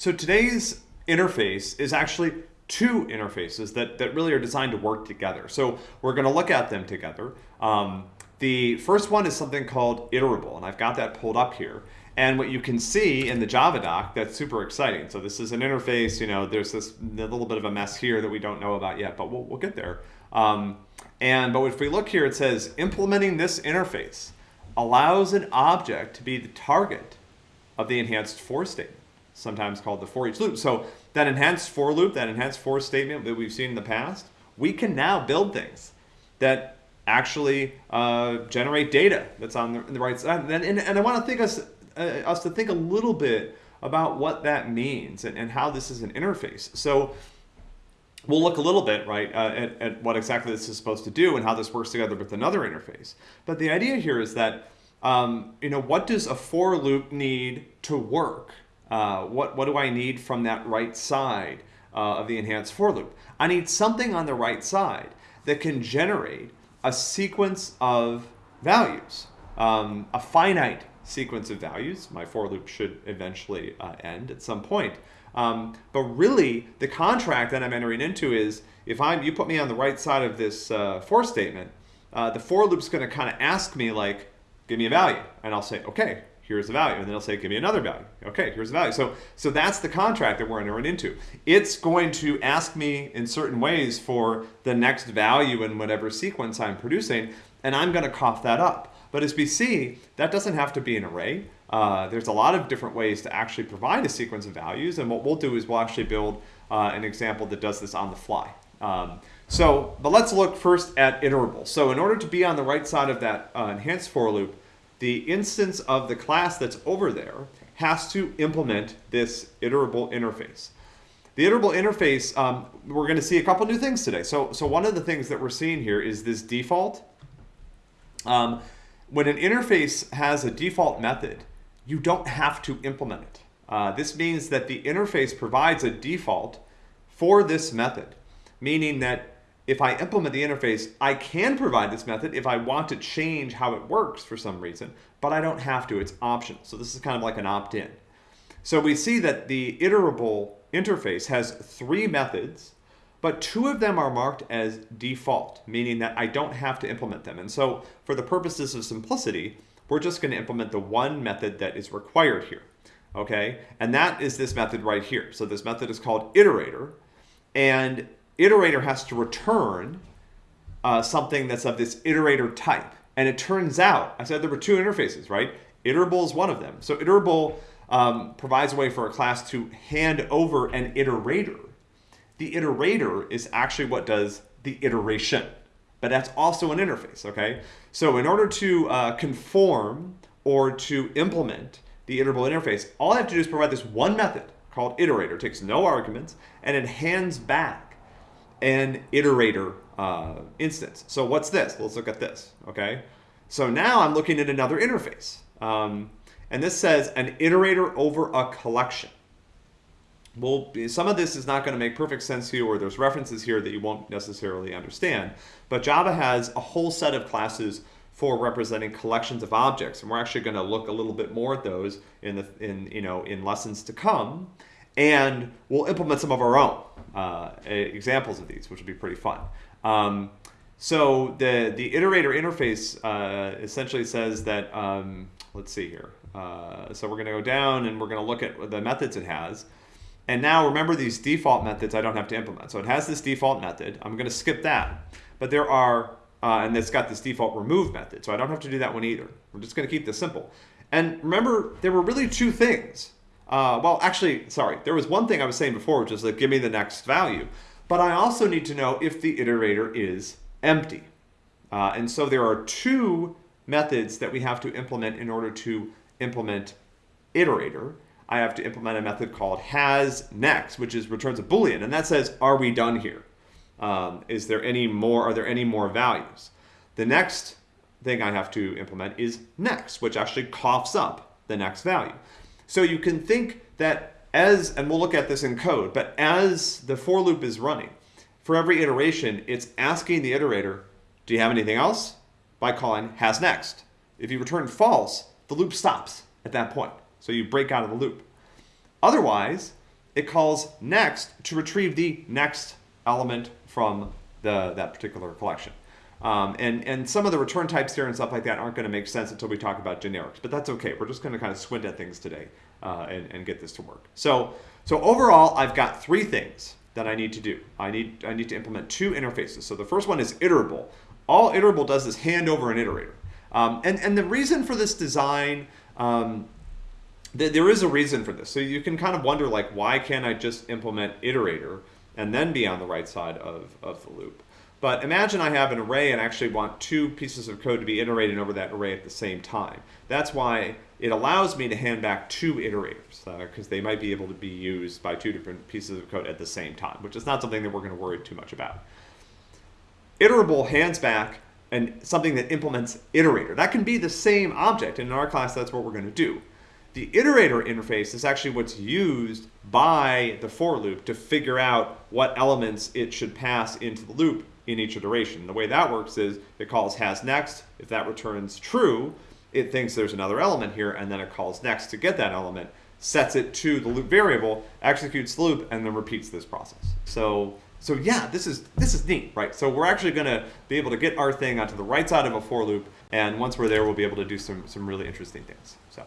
So today's interface is actually two interfaces that, that really are designed to work together. So we're going to look at them together. Um, the first one is something called iterable, and I've got that pulled up here. And what you can see in the Java doc, that's super exciting. So this is an interface, you know, there's this little bit of a mess here that we don't know about yet, but we'll, we'll get there. Um, and but if we look here, it says implementing this interface allows an object to be the target of the enhanced for statement, sometimes called the for each loop. So that enhanced for loop, that enhanced for statement that we've seen in the past, we can now build things that actually uh, generate data that's on the, the right side. And, and, and I want to think us, uh, us to think a little bit about what that means and, and how this is an interface. So we'll look a little bit, right, uh, at, at, what exactly this is supposed to do and how this works together with another interface. But the idea here is that, um, you know, what does a for loop need to work? Uh, what, what do I need from that right side uh, of the enhanced for loop? I need something on the right side that can generate a sequence of values, um, a finite sequence of values. My for loop should eventually uh, end at some point. Um, but really, the contract that I'm entering into is if I'm you put me on the right side of this uh, for statement, uh, the for loop's going to kind of ask me like, give me a value, and I'll say, okay, here's the value, and then it'll say, give me another value. Okay, here's the value. So so that's the contract that we're entering into. It's going to ask me in certain ways for the next value in whatever sequence I'm producing, and I'm going to cough that up. But as we see, that doesn't have to be an array. Uh, there's a lot of different ways to actually provide a sequence of values. And what we'll do is we'll actually build uh, an example that does this on the fly. Um, so, but let's look first at iterable. So in order to be on the right side of that uh, enhanced for loop, the instance of the class that's over there has to implement this iterable interface. The iterable interface, um, we're going to see a couple new things today. So, so one of the things that we're seeing here is this default. Um, when an interface has a default method, you don't have to implement it. Uh, this means that the interface provides a default for this method, meaning that if I implement the interface, I can provide this method if I want to change how it works for some reason, but I don't have to, it's optional. So this is kind of like an opt-in. So we see that the iterable interface has three methods, but two of them are marked as default, meaning that I don't have to implement them. And so for the purposes of simplicity, we're just going to implement the one method that is required here. Okay, and that is this method right here. So this method is called iterator, and iterator has to return uh, something that's of this iterator type. And it turns out, I said there were two interfaces, right? Iterable is one of them. So iterable um, provides a way for a class to hand over an iterator. The iterator is actually what does the iteration but that's also an interface, okay? So in order to uh, conform or to implement the iterable interface, all I have to do is provide this one method called iterator. It takes no arguments, and it hands back an iterator uh, instance. So what's this? Let's look at this, okay? So now I'm looking at another interface. Um, and this says an iterator over a collection well, some of this is not going to make perfect sense to you, or there's references here that you won't necessarily understand. But Java has a whole set of classes for representing collections of objects, and we're actually going to look a little bit more at those in the in you know in lessons to come, and we'll implement some of our own uh, examples of these, which will be pretty fun. Um, so the the iterator interface uh, essentially says that um, let's see here. Uh, so we're going to go down and we're going to look at the methods it has. And now remember these default methods I don't have to implement. So it has this default method. I'm going to skip that. But there are, uh, and it's got this default remove method. So I don't have to do that one either. We're just going to keep this simple. And remember, there were really two things. Uh, well, actually, sorry, there was one thing I was saying before, which is like, give me the next value. But I also need to know if the iterator is empty. Uh, and so there are two methods that we have to implement in order to implement iterator. I have to implement a method called has next, which is returns a boolean, and that says, are we done here? Um, is there any more? Are there any more values? The next thing I have to implement is next, which actually coughs up the next value. So you can think that as, and we'll look at this in code, but as the for loop is running, for every iteration, it's asking the iterator, do you have anything else? By calling has next. If you return false, the loop stops at that point. So you break out of the loop. Otherwise, it calls next to retrieve the next element from the, that particular collection. Um, and, and some of the return types here and stuff like that aren't going to make sense until we talk about generics, but that's okay. We're just going to kind of squint at things today uh, and, and get this to work. So, so overall, I've got three things that I need to do. I need, I need to implement two interfaces. So the first one is iterable. All iterable does is hand over an iterator. Um, and, and the reason for this design, um, th there is a reason for this. So you can kind of wonder like, why can't I just implement iterator and then be on the right side of, of the loop? But imagine I have an array and actually want two pieces of code to be iterated over that array at the same time. That's why it allows me to hand back two iterators because uh, they might be able to be used by two different pieces of code at the same time, which is not something that we're going to worry too much about. Iterable hands back and something that implements iterator. That can be the same object, and in our class that's what we're going to do. The iterator interface is actually what's used by the for loop to figure out what elements it should pass into the loop in each iteration. The way that works is it calls has next. If that returns true, it thinks there's another element here, and then it calls next to get that element, sets it to the loop variable, executes the loop, and then repeats this process. So, so yeah, this is this is neat, right? So we're actually going to be able to get our thing onto the right side of a for loop, and once we're there, we'll be able to do some some really interesting things. So.